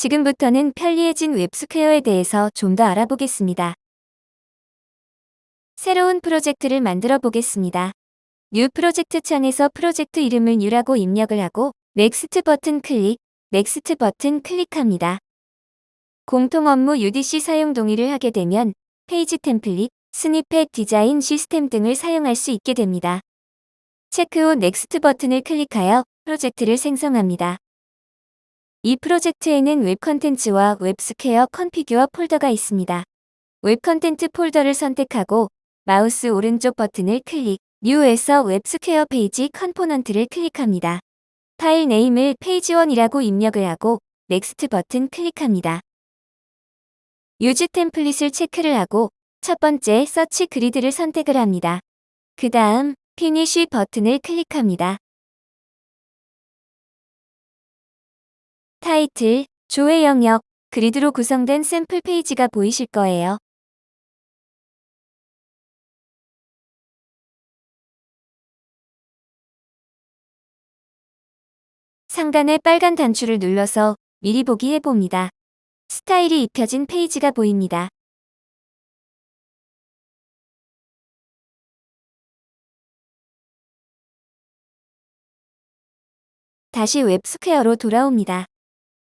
지금부터는 편리해진 웹스퀘어에 대해서 좀 더 알아보겠습니다. 새로운 프로젝트를 만들어 보겠습니다. New Project 창에서 프로젝트 이름을 New라고 입력을 하고 Next 버튼 클릭, Next 버튼 클릭합니다. 공통 업무 UDC 사용 동의를 하게 되면 페이지 템플릿, snippet 디자인 시스템 등을 사용할 수 있게 됩니다. 체크 후 Next 버튼을 클릭하여 프로젝트를 생성합니다. 이 프로젝트에는 Web Contents와 웹스퀘어 configure 폴더가 있습니다. Web Contents 폴더를 선택하고 마우스 오른쪽 버튼을 클릭, New에서 웹스퀘어 page component를 클릭합니다. file name을 페이지1이라고 입력을 하고 Next 버튼 클릭합니다. Use Template을 체크를 하고 첫 번째 search grid를 선택을 합니다. 그 다음 Finish 버튼을 클릭합니다. 타이틀, 조회 영역, 그리드로 구성된 샘플 페이지가 보이실 거예요. 상단의 빨간 단추를 눌러서 미리 보기 해봅니다. 스타일이 입혀진 페이지가 보입니다. 다시 웹스퀘어로 돌아옵니다.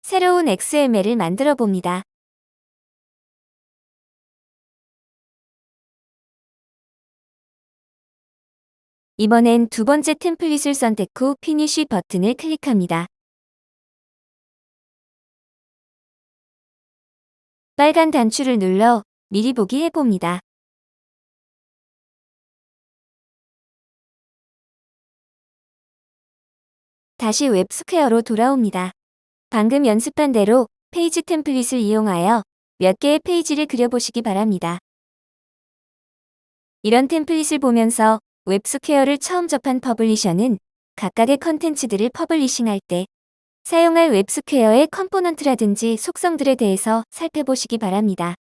새로운 XML을 만들어 봅니다. 이번엔 두 번째 템플릿을 선택 후 Finish 버튼을 클릭합니다. 빨간 단추를 눌러 미리 보기 해봅니다. 다시 웹스퀘어로 돌아옵니다. 방금 연습한 대로 페이지 템플릿을 이용하여 몇 개의 페이지를 그려보시기 바랍니다. 이런 템플릿을 보면서 웹스퀘어를 처음 접한 publisher는 각각의 컨텐츠들을 publishing할 때 사용할 웹스퀘어의 component라든지 속성들에 대해서 살펴보시기 바랍니다.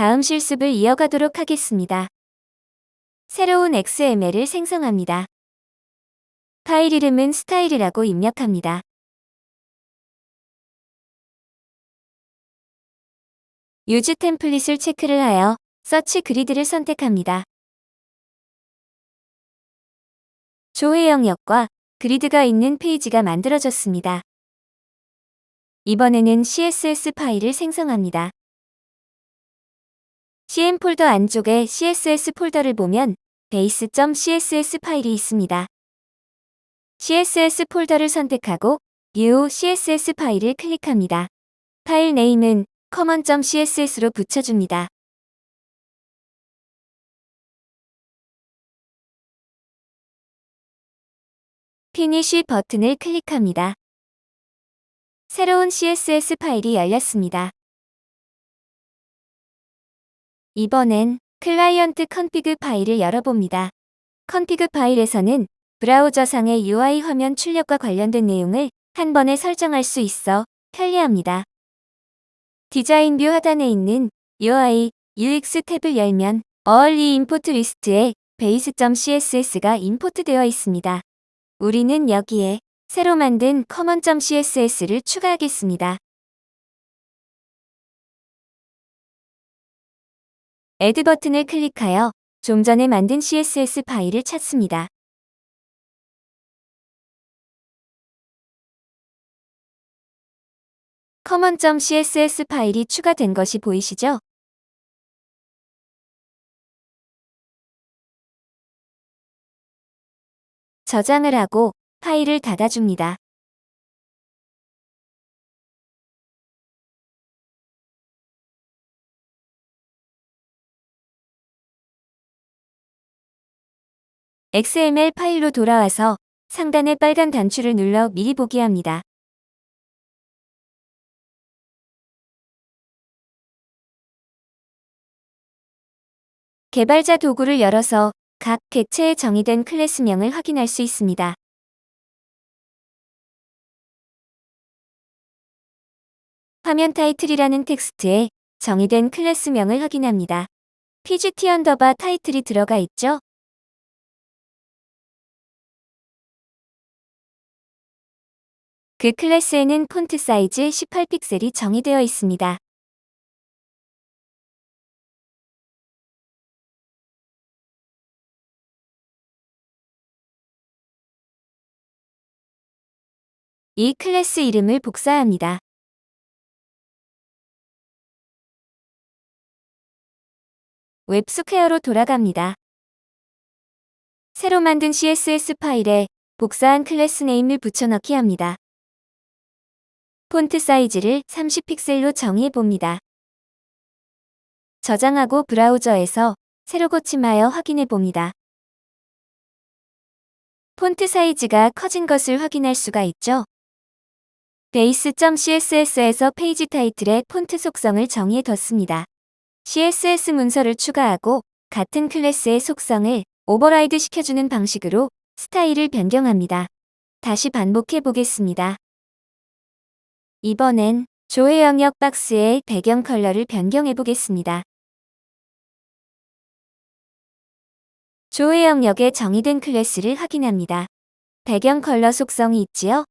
다음 실습을 이어가도록 하겠습니다. 새로운 XML을 생성합니다. 파일 이름은 스타일이라고 입력합니다. 유즈 템플릿을 체크를 하여 서치 그리드를 선택합니다. 조회 영역과 그리드가 있는 페이지가 만들어졌습니다. 이번에는 CSS 파일을 생성합니다. CM 폴더 안쪽에 CSS 폴더를 보면 base.css 파일이 있습니다. CSS 폴더를 선택하고 New CSS 파일을 클릭합니다. file name은 common.css로 붙여줍니다. Finish 버튼을 클릭합니다. 새로운 CSS 파일이 열렸습니다. 이번엔 client config 파일을 열어봅니다. config 파일에서는 브라우저상의 UI 화면 출력과 관련된 내용을 한 번에 설정할 수 있어 편리합니다. design view 하단에 있는 UI, UX 탭을 열면 Early Import 리스트에 base.css가 import되어 있습니다. 우리는 여기에 새로 만든 common.css를 추가하겠습니다. Add 버튼을 클릭하여 좀 전에 만든 CSS 파일을 찾습니다. common.css 파일이 추가된 것이 보이시죠? 저장을 하고 파일을 닫아줍니다. XML 파일로 돌아와서 상단의 빨간 단추를 눌러 미리 보기 합니다. 개발자 도구를 열어서 각 객체에 정의된 클래스명을 확인할 수 있습니다. 화면 타이틀이라는 텍스트에 정의된 클래스명을 확인합니다. PGT underbar title이 들어가 있죠? 그 클래스에는 폰트 사이즈 18픽셀이 정의되어 있습니다. 이 클래스 이름을 복사합니다. 웹스퀘어로 돌아갑니다. 새로 만든 CSS 파일에 복사한 class name을 붙여넣기 합니다. 폰트 사이즈를 30픽셀로 정의해 봅니다. 저장하고 브라우저에서 새로 고침하여 확인해 봅니다. 폰트 사이즈가 커진 것을 확인할 수가 있죠. base.css에서 페이지 타이틀에 폰트 속성을 정의해 뒀습니다. CSS 문서를 추가하고 같은 클래스의 속성을 override 시켜주는 방식으로 스타일을 변경합니다. 다시 반복해 보겠습니다. 이번엔 조회 영역 박스의 배경 컬러를 변경해 보겠습니다. 조회 영역에 정의된 클래스를 확인합니다. 배경 컬러 속성이 있지요?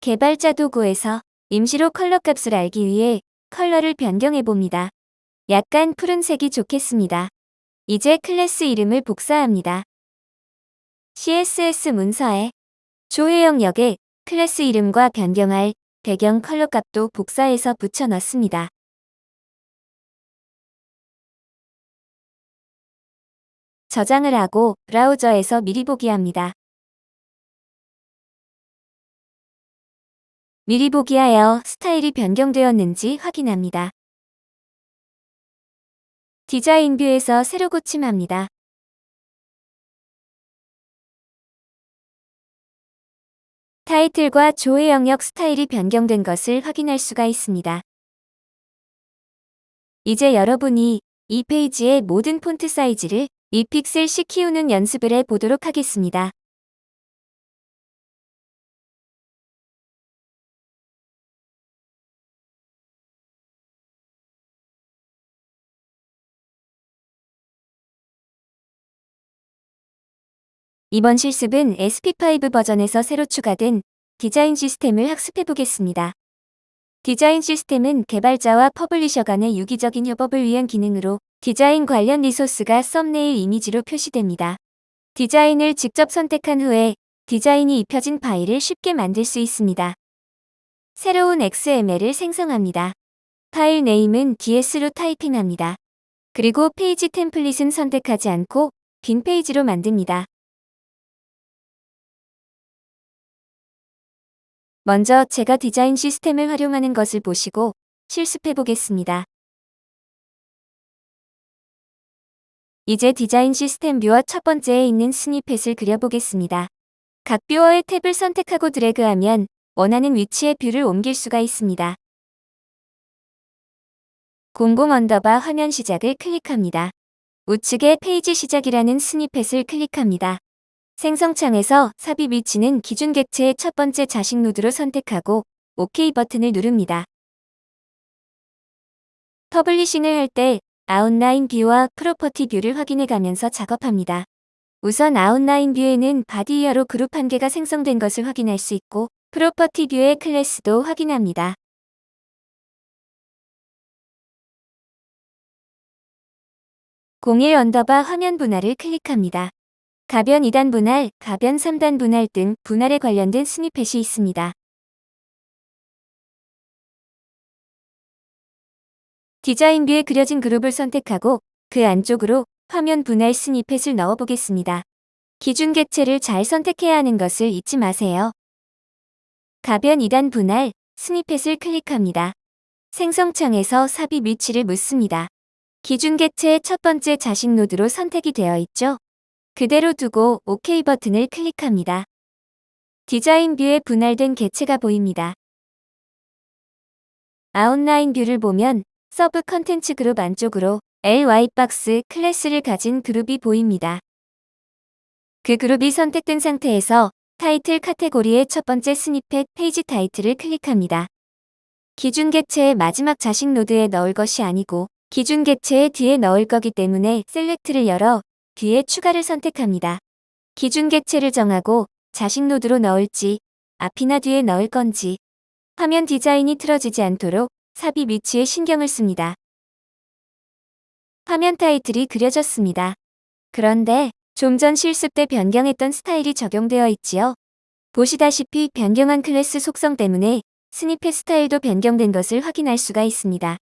개발자 도구에서 임시로 컬러 값을 알기 위해 컬러를 변경해 봅니다. 약간 푸른색이 좋겠습니다. 이제 클래스 이름을 복사합니다. CSS 문서에 조회 영역에 클래스 이름과 변경할 배경 컬러 값도 복사해서 붙여 넣습니다. 저장을 하고 브라우저에서 미리 보기 합니다. 미리 보기하여 스타일이 변경되었는지 확인합니다. 디자인 뷰에서 새로 고침합니다. 타이틀과 조회 영역 스타일이 변경된 것을 확인할 수가 있습니다. 이제 여러분이 이 페이지의 모든 폰트 사이즈를 2픽셀씩 키우는 연습을 해 보도록 하겠습니다. 이번 실습은 SP5 버전에서 새로 추가된 디자인 시스템을 학습해 보겠습니다. 디자인 시스템은 개발자와 publisher 간의 유기적인 협업을 위한 기능으로 디자인 관련 resource가 thumbnail 이미지로 표시됩니다. 디자인을 직접 선택한 후에 디자인이 입혀진 파일을 쉽게 만들 수 있습니다. 새로운 XML을 생성합니다. file name은 DS로 타이핑합니다. 그리고 페이지 템플릿은 선택하지 않고 빈 페이지로 만듭니다. 먼저 제가 디자인 시스템을 활용하는 것을 보시고 실습해 보겠습니다. 이제 디자인 시스템 viewer 첫 번째에 있는 snippet을 그려보겠습니다. 각 viewer의 탭을 선택하고 드래그하면 원하는 위치에 view를 옮길 수가 있습니다. 00 underbar 화면 시작을 클릭합니다. 우측에 페이지 시작이라는 snippet을 클릭합니다. 생성창에서 삽입 위치는 기준 객체의 첫 번째 자식 노드로 선택하고 OK 버튼을 누릅니다. publishing을 할 때 outline view와 property view를 확인해 가면서 작업합니다. 우선 outline view에는 바디 이하로 그룹 한 개가 생성된 것을 확인할 수 있고 property view의 클래스도 확인합니다. 공일 underbar 화면 분할을 클릭합니다. 가변 2단 분할, 가변 3단 분할 등 분할에 관련된 snippet이 있습니다. 디자인 view에 그려진 그룹을 선택하고 그 안쪽으로 화면 분할 snippet을 넣어보겠습니다. 기준 객체를 잘 선택해야 하는 것을 잊지 마세요. 가변 2단 분할, snippet을 클릭합니다. 생성창에서 삽입 위치를 묻습니다. 기준 객체의 첫 번째 자식 노드로 선택이 되어 있죠? 그대로 두고 OK 버튼을 클릭합니다. 디자인 view에 분할된 개체가 보입니다. outline view를 보면 서브 컨텐츠 그룹 안쪽으로 LY박스 클래스를 가진 그룹이 보입니다. 그 그룹이 선택된 상태에서 타이틀 카테고리의 첫 번째 snippet 페이지 타이틀을 클릭합니다. 기준 객체의 마지막 자식 노드에 넣을 것이 아니고 기준 객체의 뒤에 넣을 거기 때문에 select를 열어 뒤에 추가를 선택합니다. 기준 객체를 정하고 자식 노드로 넣을지 앞이나 뒤에 넣을 건지 화면 디자인이 틀어지지 않도록 삽입 위치에 신경을 씁니다. 화면 타이틀이 그려졌습니다. 그런데 좀 전 실습 때 변경했던 스타일이 적용되어 있지요. 보시다시피 변경한 클래스 속성 때문에 snippet 스타일도 변경된 것을 확인할 수가 있습니다.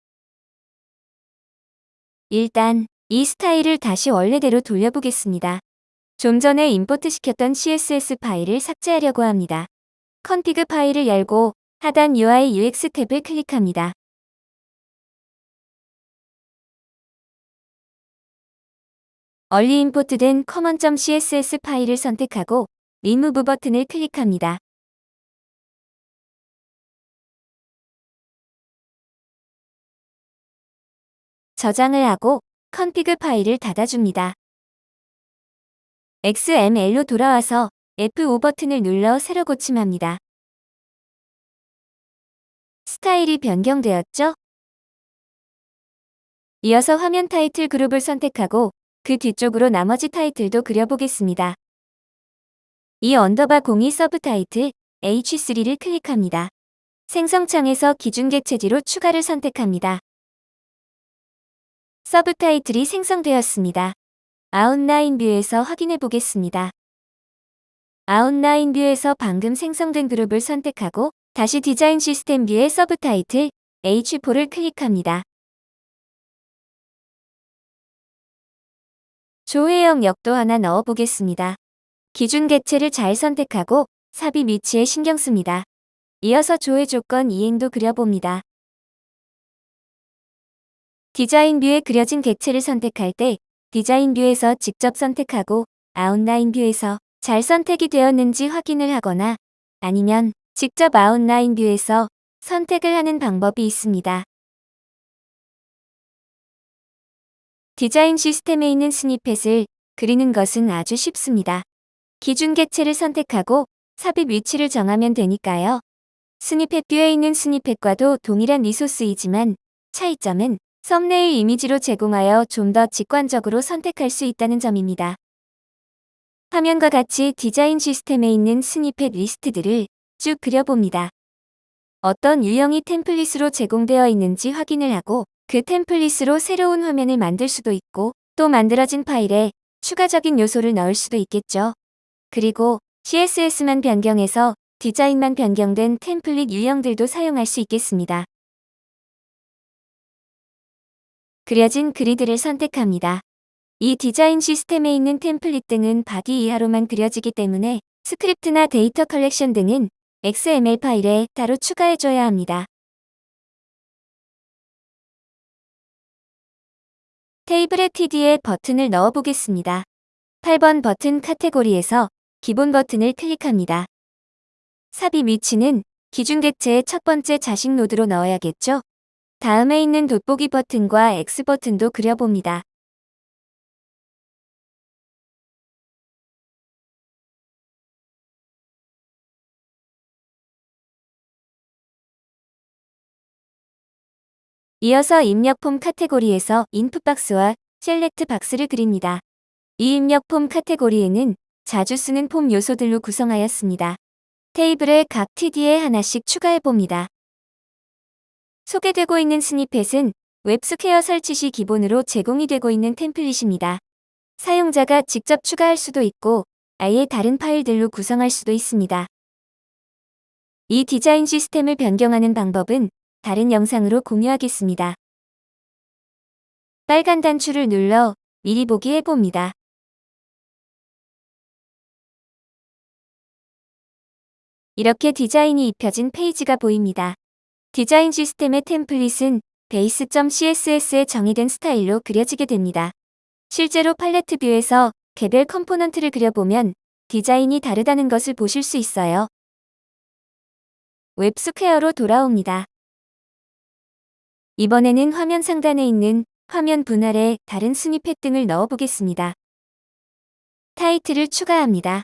일단 이 스타일을 다시 원래대로 돌려보겠습니다. 좀 전에 import 시켰던 CSS 파일을 삭제하려고 합니다. config 파일을 열고 하단 UI UX 탭을 클릭합니다. 미리 import된 common.css 파일을 선택하고 리무브 버튼을 클릭합니다. 저장을 하고 config 파일을 닫아줍니다. XML로 돌아와서 F5 버튼을 눌러 새로 고침합니다. 스타일이 변경되었죠? 이어서 화면 타이틀 그룹을 선택하고 그 뒤쪽으로 나머지 타이틀도 그려보겠습니다. 이 underbar 02 서브 타이틀 H3를 클릭합니다. 생성창에서 기준 객체 뒤로 추가를 선택합니다. 서브 타이틀이 생성되었습니다. outline view에서 확인해 보겠습니다. outline view에서 방금 생성된 그룹을 선택하고 다시 디자인 시스템 view의 서브 타이틀 H4를 클릭합니다. 조회 영역도 하나 넣어보겠습니다. 기준 객체를 잘 선택하고 삽입 위치에 신경 씁니다. 이어서 조회 조건 2행도 그려봅니다. 디자인 view에 그려진 객체를 선택할 때 디자인 view에서 직접 선택하고 outline view에서 잘 선택이 되었는지 확인을 하거나 아니면 직접 outline view에서 선택을 하는 방법이 있습니다. 디자인 시스템에 있는 snippet을 그리는 것은 아주 쉽습니다. 기준 객체를 선택하고 삽입 위치를 정하면 되니까요. snippet view에 있는 snippet과도 동일한 resource이지만 차이점은 썸네일 이미지로 제공하여 좀 더 직관적으로 선택할 수 있다는 점입니다. 화면과 같이 디자인 시스템에 있는 스니펫 리스트들을 쭉 그려봅니다. 어떤 유형이 템플릿으로 제공되어 있는지 확인을 하고 그 템플릿으로 새로운 화면을 만들 수도 있고 또 만들어진 파일에 추가적인 요소를 넣을 수도 있겠죠. 그리고 CSS만 변경해서 디자인만 변경된 템플릿 유형들도 사용할 수 있겠습니다. 그려진 그리드를 선택합니다. 이 디자인 시스템에 있는 템플릿들은 body 이하로만 그려지기 때문에 스크립트나 data collection 등은 XML 파일에 따로 추가해줘야 합니다. 테이블의 TD에 버튼을 넣어보겠습니다. 8번 버튼 카테고리에서 기본 버튼을 클릭합니다. 삽입 위치는 기준 객체의 첫 번째 자식 노드로 넣어야겠죠? 다음에 있는 돋보기 버튼과 X 버튼도 그려봅니다. 이어서 입력 폼 카테고리에서 인풋 박스와 셀렉트 박스를 그립니다. 이 입력 폼 카테고리에는 자주 쓰는 폼 요소들로 구성하였습니다. 테이블에 각 TD에 하나씩 추가해봅니다. 소개되고 있는 snippet은 웹스퀘어 설치 시 기본으로 제공이 되고 있는 템플릿입니다. 사용자가 직접 추가할 수도 있고 아예 다른 파일들로 구성할 수도 있습니다. 이 디자인 시스템을 변경하는 방법은 다른 영상으로 공유하겠습니다. 빨간 단추를 눌러 미리 보기 해봅니다. 이렇게 디자인이 입혀진 페이지가 보입니다. 디자인 시스템의 템플릿은 base.css에 정의된 스타일로 그려지게 됩니다. 실제로 팔레트 view에서 개별 component를 그려보면 디자인이 다르다는 것을 보실 수 있어요. 웹스퀘어로 돌아옵니다. 이번에는 화면 상단에 있는 화면 분할에 다른 snippet들을 넣어보겠습니다. 타이틀을 추가합니다.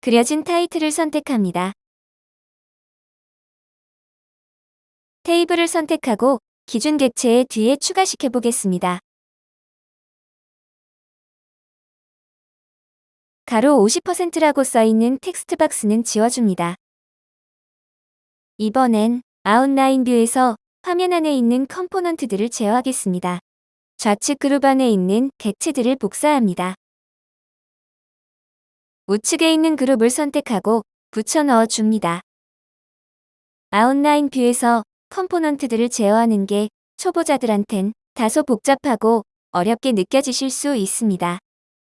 그려진 타이틀을 선택합니다. 테이블을 선택하고 기준 객체의 뒤에 추가시켜 보겠습니다. 가로 50%라고 써있는 텍스트 박스는 지워줍니다. 이번엔 outline view에서 화면 안에 있는 component들을 제어하겠습니다. 좌측 그룹 안에 있는 객체들을 복사합니다. 우측에 있는 그룹을 선택하고 붙여 넣어 줍니다. outline view에서 component들을 제어하는 게 초보자들한텐 다소 복잡하고 어렵게 느껴지실 수 있습니다.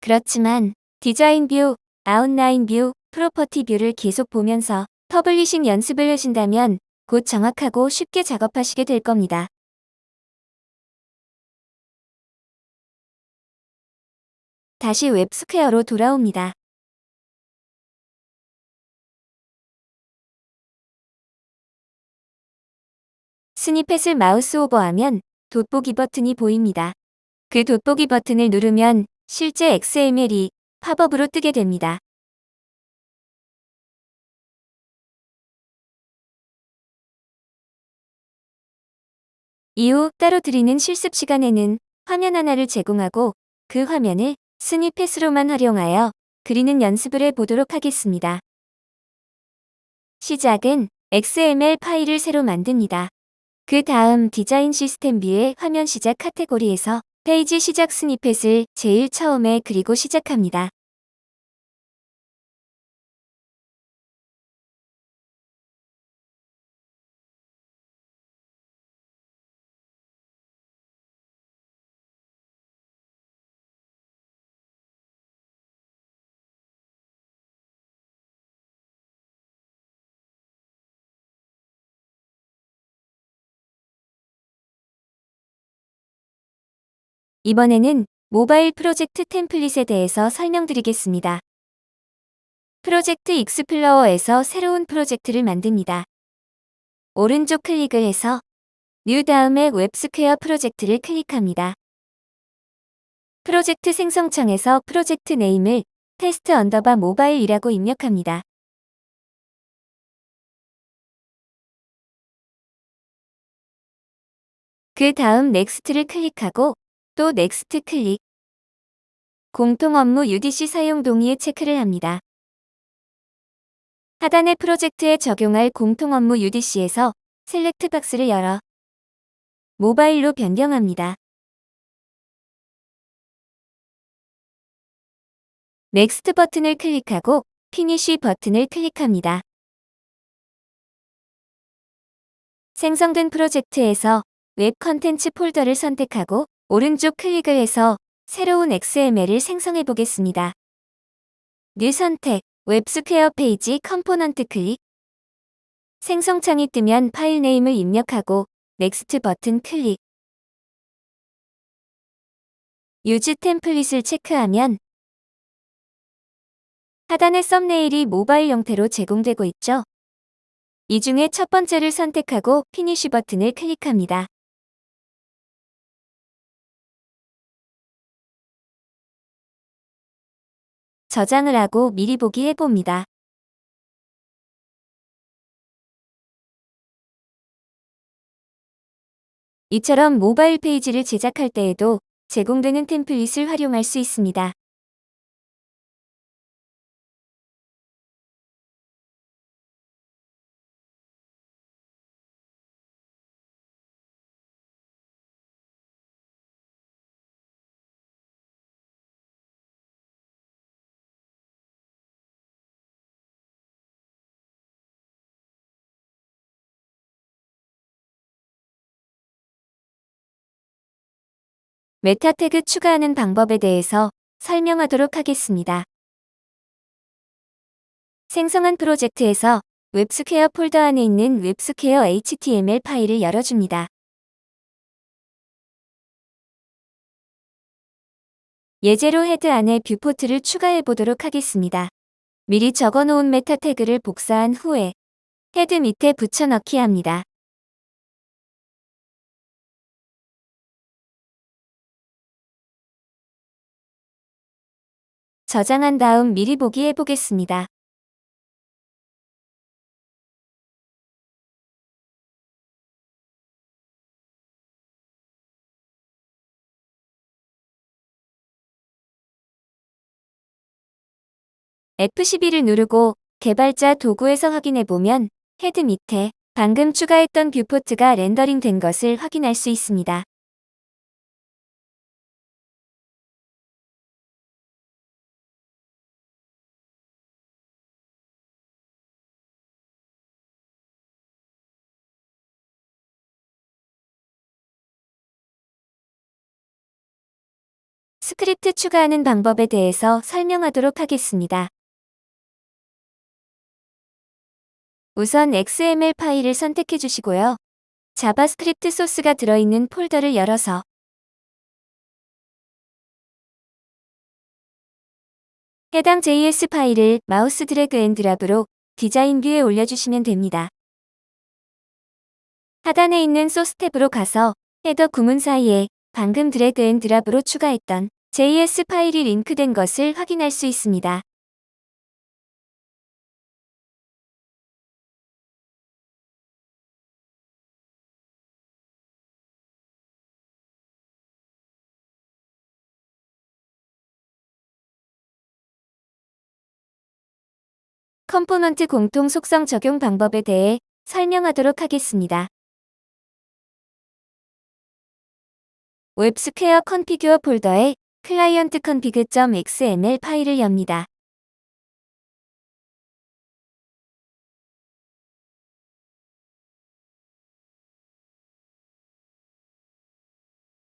그렇지만 design view, outline view, property view를 계속 보면서 publishing 연습을 하신다면 곧 정확하고 쉽게 작업하시게 될 겁니다. 다시 웹스퀘어로 돌아옵니다. snippet을 mouse over하면 돋보기 버튼이 보입니다. 그 돋보기 버튼을 누르면 실제 XML이 팝업으로 뜨게 됩니다. 이후 따로 드리는 실습 시간에는 화면 하나를 제공하고 그 화면을 snippet으로만 활용하여 그리는 연습을 해보도록 하겠습니다. 시작은 XML 파일을 새로 만듭니다. 그 다음 디자인 시스템 view의 화면 시작 카테고리에서 페이지 시작 snippet을 제일 처음에 그리고 시작합니다. 이번에는 모바일 프로젝트 템플릿에 대해서 설명드리겠습니다. project explorer에서 새로운 프로젝트를 만듭니다. 오른쪽 클릭을 해서 new 다음에 웹스퀘어 프로젝트를 클릭합니다. 프로젝트 생성창에서 project name을 test underbar mobile이라고 입력합니다. 그 다음 next를 클릭하고 또 next 클릭. 공통 업무 UDC 사용 동의에 체크를 합니다. 하단의 프로젝트에 적용할 공통 업무 UDC에서 select box를 열어 모바일로 변경합니다. next 버튼을 클릭하고 finish 버튼을 클릭합니다. 생성된 프로젝트에서 web content 폴더를 선택하고 오른쪽 클릭을 해서 새로운 XML을 생성해 보겠습니다. new 선택, 웹스퀘어 page component 클릭 생성창이 뜨면 file name을 입력하고 next 버튼 클릭 use template을 체크하면 하단의 thumbnail이 모바일 형태로 제공되고 있죠. 이 중에 첫 번째를 선택하고 finish 버튼을 클릭합니다. 저장을 하고 미리 보기 해봅니다. 이처럼 모바일 페이지를 제작할 때에도 제공되는 템플릿을 활용할 수 있습니다. meta tag 추가하는 방법에 대해서 설명하도록 하겠습니다. 생성한 프로젝트에서 웹스퀘어 폴더 안에 있는 웹스퀘어 HTML 파일을 열어줍니다. 예제로 head 안에 viewport를 추가해 보도록 하겠습니다. 미리 적어놓은 meta tag를 복사한 후에 head 밑에 붙여넣기 합니다. 저장한 다음 미리 보기 해보겠습니다. F12를 누르고 개발자 도구에서 확인해보면 head 밑에 방금 추가했던 viewport가 렌더링 된 것을 확인할 수 있습니다. 스크립트 추가하는 방법에 대해서 설명하도록 하겠습니다. 우선 XML 파일을 선택해 주시고요. 자바스크립트 소스가 들어있는 폴더를 열어서 해당 JS 파일을 마우스 drag and drop으로 디자인 view에 올려주시면 됩니다. 하단에 있는 소스 탭으로 가서 header 구문 사이에 방금 drag and drop으로 추가했던 JS 파일이 링크된 것을 확인할 수 있습니다. component 공통 속성 적용 방법에 대해 설명하도록 하겠습니다. 웹스퀘어 config 폴더에 client config.xml 파일을 엽니다.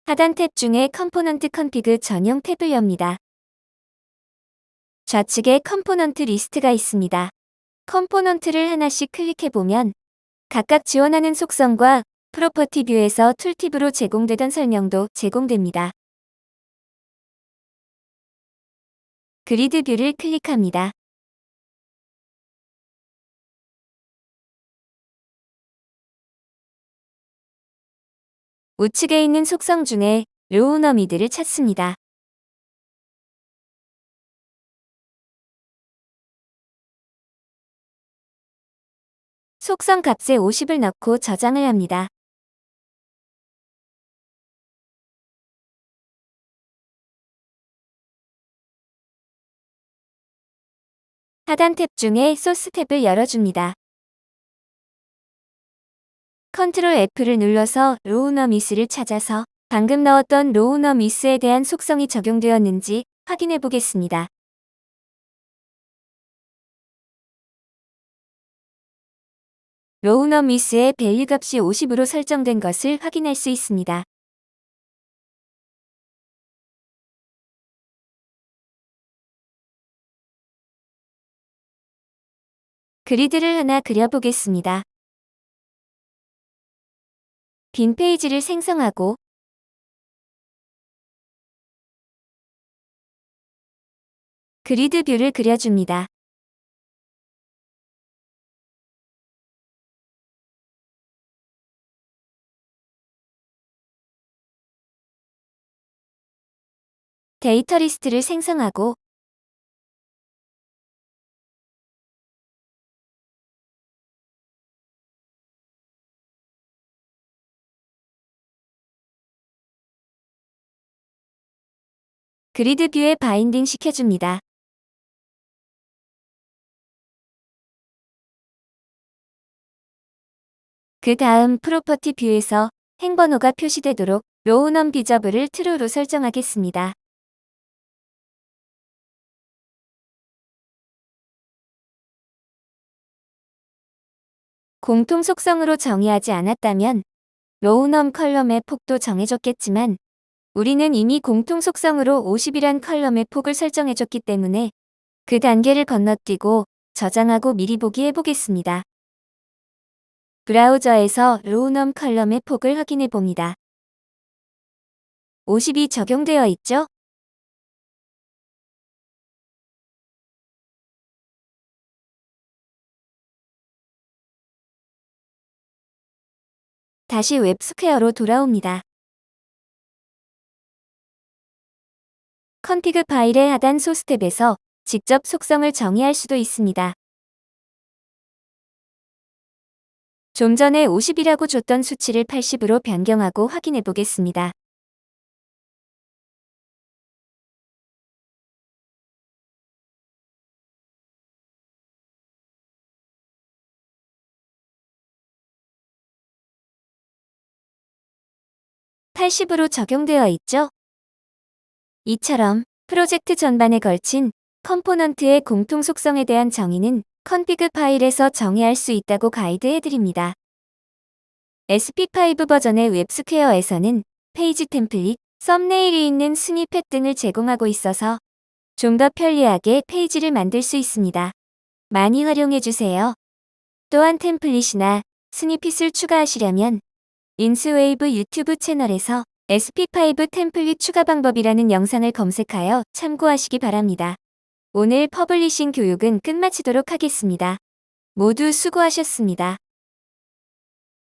하단 탭 중에 component config 전용 탭을 엽니다. 좌측에 component 리스트가 있습니다. component를 하나씩 클릭해보면 각각 지원하는 속성과 property view에서 tooltip으로 제공되던 설명도 제공됩니다. grid view를 클릭합니다. 우측에 있는 속성 중에 rowNumWidth를 찾습니다. 속성 값에 50을 넣고 저장을 합니다. 하단 탭 중에 소스 탭을 열어줍니다. Control F를 눌러서 rowNumWidth를 찾아서 방금 넣었던 rowNumWidth에 대한 속성이 적용되었는지 확인해 보겠습니다. rowNumWidth의 value 값이 50으로 설정된 것을 확인할 수 있습니다. grid를 하나 그려보겠습니다. 빈 페이지를 생성하고 grid view를 그려줍니다. 데이터 리스트를 생성하고 그리드 뷰에 바인딩 시켜줍니다. 그 다음 프로퍼티 뷰에서 행번호가 표시되도록 rowNumVisible을 true로 설정하겠습니다. 공통 속성으로 정의하지 않았다면 rowNum column의 폭도 정해졌겠지만 우리는 이미 공통 속성으로 50이란 column의 폭을 설정해줬기 때문에 그 단계를 건너뛰고 저장하고 미리 보기 해보겠습니다. 브라우저에서 rowNum column의 폭을 확인해 봅니다. 50이 적용되어 있죠? 다시 웹스퀘어로 돌아옵니다. config 파일의 하단 소스 탭에서 직접 속성을 정의할 수도 있습니다. 좀 전에 50이라고 줬던 수치를 80으로 변경하고 확인해 보겠습니다. (80으로) 적용되어 있죠? 이처럼 프로젝트 전반에 걸친 component의 공통 속성에 대한 정의는 config 파일에서 정의할 수 있다고 가이드해드립니다. SP5 버전의 웹스퀘어에서는 페이지 template, thumbnail이 있는 snippet 등을 제공하고 있어서 좀 더 편리하게 페이지를 만들 수 있습니다. 많이 활용해주세요. 또한 template이나 snippet을 추가하시려면 인스웨이브 유튜브 채널에서 SP5 template 추가 방법이라는 영상을 검색하여 참고하시기 바랍니다. 오늘 publishing 교육은 끝마치도록 하겠습니다. 모두 수고하셨습니다.